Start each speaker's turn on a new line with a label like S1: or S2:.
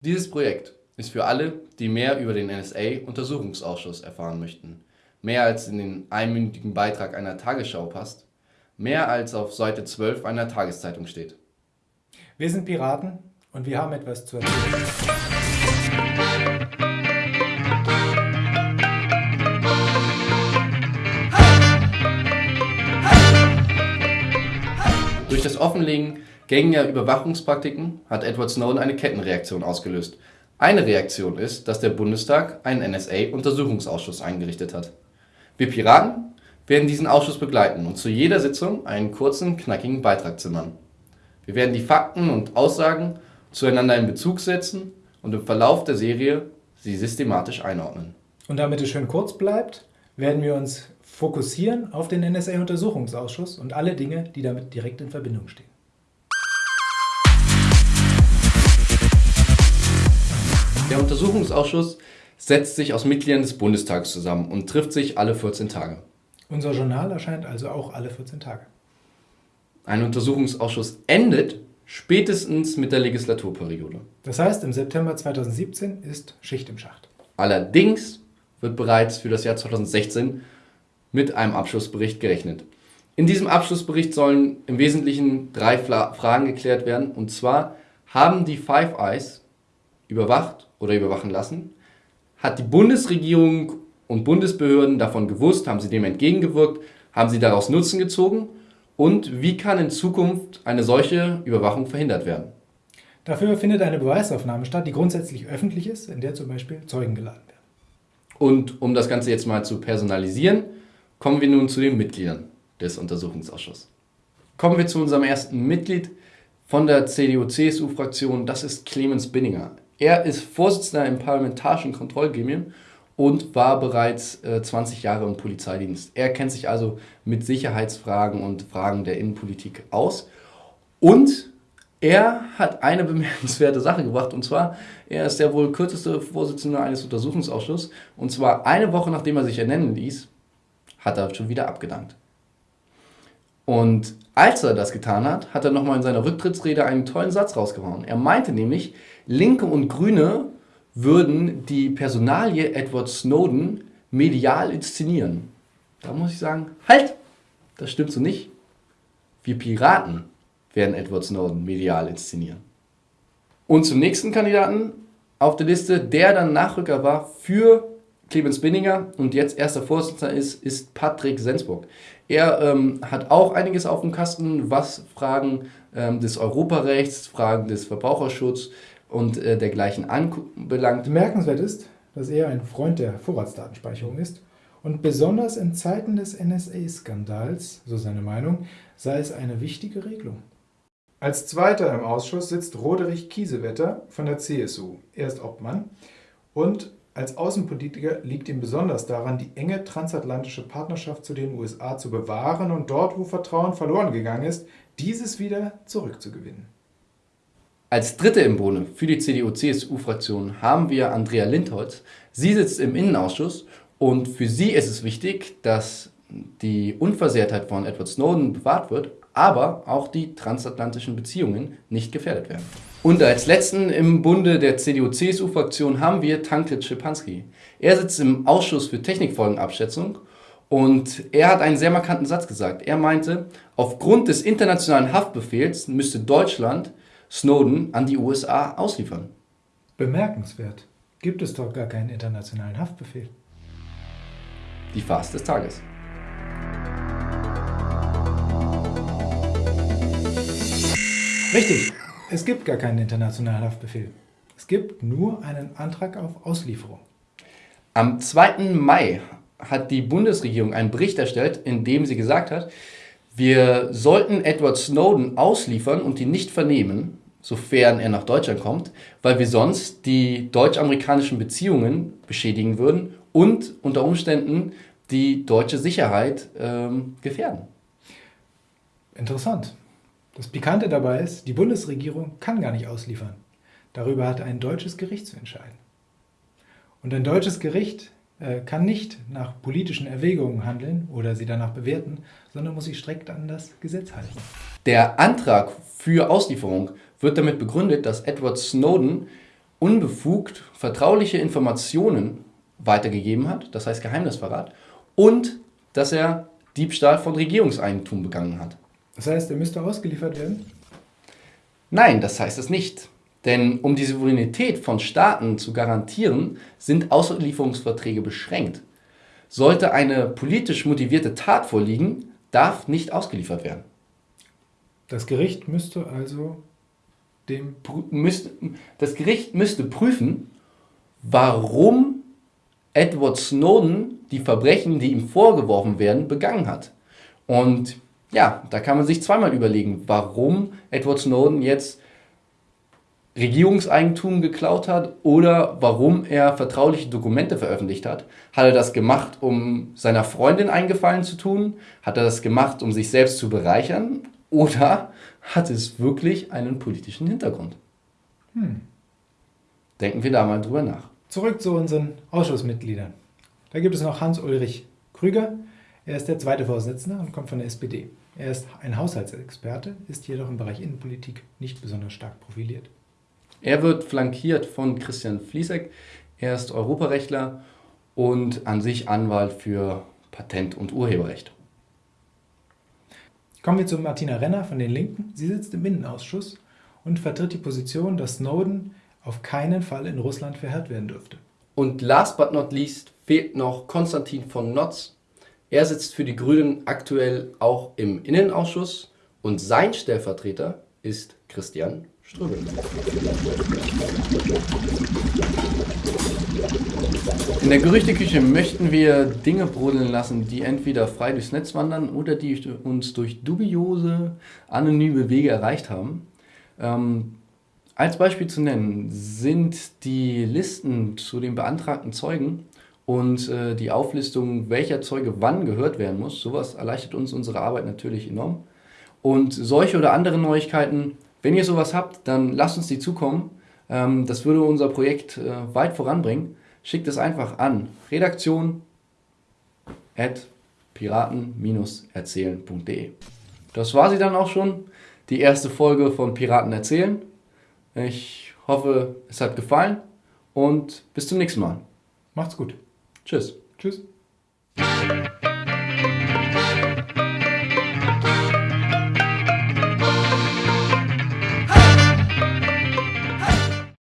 S1: Dieses Projekt ist für alle, die mehr über den NSA-Untersuchungsausschuss erfahren möchten. Mehr als in den einminütigen Beitrag einer Tagesschau passt. Mehr als auf Seite 12 einer Tageszeitung steht.
S2: Wir sind Piraten und wir haben etwas zu erzählen.
S1: Durch das Offenlegen gängiger Überwachungspraktiken hat Edward Snowden eine Kettenreaktion ausgelöst. Eine Reaktion ist, dass der Bundestag einen NSA-Untersuchungsausschuss eingerichtet hat. Wir Piraten werden diesen Ausschuss begleiten und zu jeder Sitzung einen kurzen, knackigen Beitrag zimmern. Wir werden die Fakten und Aussagen zueinander in Bezug setzen und im Verlauf der Serie sie systematisch einordnen.
S2: Und damit es schön kurz bleibt, werden wir uns fokussieren auf den NSA-Untersuchungsausschuss und alle Dinge, die damit direkt in Verbindung stehen.
S1: Der Untersuchungsausschuss setzt sich aus Mitgliedern des Bundestags zusammen und trifft sich alle 14 Tage.
S2: Unser Journal erscheint also auch alle 14 Tage.
S1: Ein Untersuchungsausschuss endet spätestens mit der Legislaturperiode.
S2: Das heißt, im September 2017 ist Schicht im Schacht.
S1: Allerdings wird bereits für das Jahr 2016 mit einem Abschlussbericht gerechnet. In diesem Abschlussbericht sollen im Wesentlichen drei Fragen geklärt werden. Und zwar, haben die Five Eyes überwacht oder überwachen lassen? Hat die Bundesregierung und Bundesbehörden davon gewusst? Haben sie dem entgegengewirkt? Haben sie daraus Nutzen gezogen? Und wie kann in Zukunft eine solche Überwachung verhindert werden?
S2: Dafür findet eine Beweisaufnahme statt, die grundsätzlich öffentlich ist, in der zum Beispiel Zeugen geladen werden.
S1: Und um das Ganze jetzt mal zu personalisieren, kommen wir nun zu den Mitgliedern des Untersuchungsausschusses. Kommen wir zu unserem ersten Mitglied von der CDU-CSU-Fraktion, das ist Clemens Binninger. Er ist Vorsitzender im Parlamentarischen Kontrollgremium und war bereits äh, 20 Jahre im Polizeidienst. Er kennt sich also mit Sicherheitsfragen und Fragen der Innenpolitik aus. Und er hat eine bemerkenswerte Sache gebracht, und zwar, er ist der wohl kürzeste Vorsitzende eines Untersuchungsausschusses, und zwar eine Woche nachdem er sich ernennen ließ, hat er schon wieder abgedankt. Und als er das getan hat, hat er nochmal in seiner Rücktrittsrede einen tollen Satz rausgehauen. Er meinte nämlich, Linke und Grüne würden die Personalie Edward Snowden medial inszenieren. Da muss ich sagen, halt, das stimmt so nicht. Wir Piraten werden Edward Snowden medial inszenieren. Und zum nächsten Kandidaten auf der Liste, der dann Nachrücker war für Clemens Binninger und jetzt erster Vorsitzender ist, ist Patrick Sensburg. Er ähm, hat auch einiges auf dem Kasten, was Fragen ähm, des Europarechts, Fragen des Verbraucherschutzes und äh, dergleichen anbelangt.
S2: Bemerkenswert ist, dass er ein Freund der Vorratsdatenspeicherung ist und besonders in Zeiten des NSA-Skandals, so seine Meinung, sei es eine wichtige Regelung. Als Zweiter im Ausschuss sitzt Roderich Kiesewetter von der CSU. Er ist Obmann und als Außenpolitiker liegt ihm besonders daran, die enge transatlantische Partnerschaft zu den USA zu bewahren und dort, wo Vertrauen verloren gegangen ist, dieses wieder zurückzugewinnen.
S1: Als Dritte im Bunde für die CDU-CSU-Fraktion haben wir Andrea Lindholz. Sie sitzt im Innenausschuss und für sie ist es wichtig, dass die Unversehrtheit von Edward Snowden bewahrt wird, aber auch die transatlantischen Beziehungen nicht gefährdet werden. Und als letzten im Bunde der CDU-CSU-Fraktion haben wir Tankred Schipanski. Er sitzt im Ausschuss für Technikfolgenabschätzung und er hat einen sehr markanten Satz gesagt. Er meinte, aufgrund des internationalen Haftbefehls müsste Deutschland Snowden an die USA ausliefern.
S2: Bemerkenswert. Gibt es doch gar keinen internationalen Haftbefehl.
S1: Die Farce des Tages.
S2: Richtig. Es gibt gar keinen internationalen Haftbefehl. Es gibt nur einen Antrag auf Auslieferung.
S1: Am 2. Mai hat die Bundesregierung einen Bericht erstellt, in dem sie gesagt hat, wir sollten Edward Snowden ausliefern und ihn nicht vernehmen, sofern er nach Deutschland kommt, weil wir sonst die deutsch-amerikanischen Beziehungen beschädigen würden und unter Umständen die deutsche Sicherheit ähm, gefährden.
S2: Interessant. Das Pikante dabei ist, die Bundesregierung kann gar nicht ausliefern. Darüber hat ein deutsches Gericht zu entscheiden. Und ein deutsches Gericht äh, kann nicht nach politischen Erwägungen handeln oder sie danach bewerten, sondern muss sich strikt an das Gesetz halten.
S1: Der Antrag für Auslieferung wird damit begründet, dass Edward Snowden unbefugt vertrauliche Informationen weitergegeben hat, das heißt Geheimnisverrat, und dass er Diebstahl von Regierungseigentum begangen hat.
S2: Das heißt, er müsste ausgeliefert werden?
S1: Nein, das heißt es nicht. Denn um die Souveränität von Staaten zu garantieren, sind Auslieferungsverträge beschränkt. Sollte eine politisch motivierte Tat vorliegen, darf nicht ausgeliefert werden.
S2: Das Gericht müsste also dem.
S1: Müsste, das Gericht müsste prüfen, warum Edward Snowden die Verbrechen, die ihm vorgeworfen werden, begangen hat. Und ja, da kann man sich zweimal überlegen, warum Edward Snowden jetzt Regierungseigentum geklaut hat oder warum er vertrauliche Dokumente veröffentlicht hat. Hat er das gemacht, um seiner Freundin einen Gefallen zu tun? Hat er das gemacht, um sich selbst zu bereichern? Oder hat es wirklich einen politischen Hintergrund? Hm. Denken wir da mal drüber nach.
S2: Zurück zu unseren Ausschussmitgliedern. Da gibt es noch Hans-Ulrich Krüger. Er ist der zweite Vorsitzende und kommt von der SPD. Er ist ein Haushaltsexperte, ist jedoch im Bereich Innenpolitik nicht besonders stark profiliert.
S1: Er wird flankiert von Christian Fliesek. Er ist Europarechtler und an sich Anwalt für Patent- und Urheberrecht.
S2: Kommen wir zu Martina Renner von den Linken. Sie sitzt im Innenausschuss und vertritt die Position, dass Snowden auf keinen Fall in Russland verhört werden dürfte.
S1: Und last but not least fehlt noch Konstantin von Notz. Er sitzt für die Grünen aktuell auch im Innenausschuss und sein Stellvertreter ist Christian Ströbel. In der Gerüchteküche möchten wir Dinge brodeln lassen, die entweder frei durchs Netz wandern oder die uns durch dubiose, anonyme Wege erreicht haben. Ähm, als Beispiel zu nennen sind die Listen zu den beantragten Zeugen und äh, die Auflistung, welcher Zeuge wann gehört werden muss. Sowas erleichtert uns unsere Arbeit natürlich enorm. Und solche oder andere Neuigkeiten wenn ihr sowas habt, dann lasst uns die zukommen. Ähm, das würde unser Projekt äh, weit voranbringen. Schickt es einfach an redaktion at piraten-erzählen.de. Das war sie dann auch schon, die erste Folge von Piraten erzählen. Ich hoffe, es hat gefallen und bis zum nächsten Mal.
S2: Macht's gut.
S1: Tschüss.
S2: Tschüss.